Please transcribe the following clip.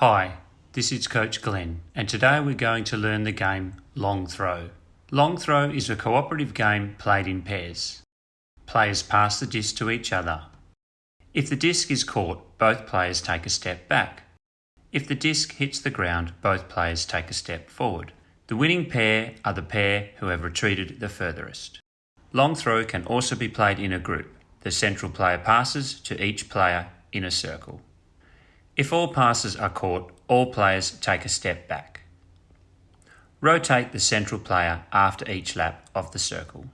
Hi, this is Coach Glenn, and today we're going to learn the game Long Throw. Long Throw is a cooperative game played in pairs. Players pass the disc to each other. If the disc is caught, both players take a step back. If the disc hits the ground, both players take a step forward. The winning pair are the pair who have retreated the furthest. Long throw can also be played in a group. The central player passes to each player in a circle. If all passes are caught, all players take a step back. Rotate the central player after each lap of the circle.